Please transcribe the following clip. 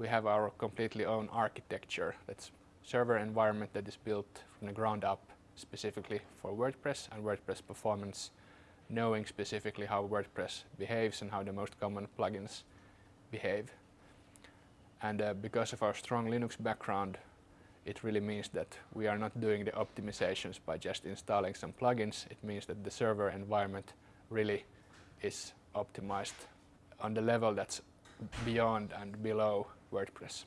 we have our completely own architecture. That's server environment that is built from the ground up specifically for WordPress and WordPress performance, knowing specifically how WordPress behaves and how the most common plugins behave. And uh, because of our strong Linux background, it really means that we are not doing the optimizations by just installing some plugins. It means that the server environment really is optimized on the level that's beyond and below WordPress.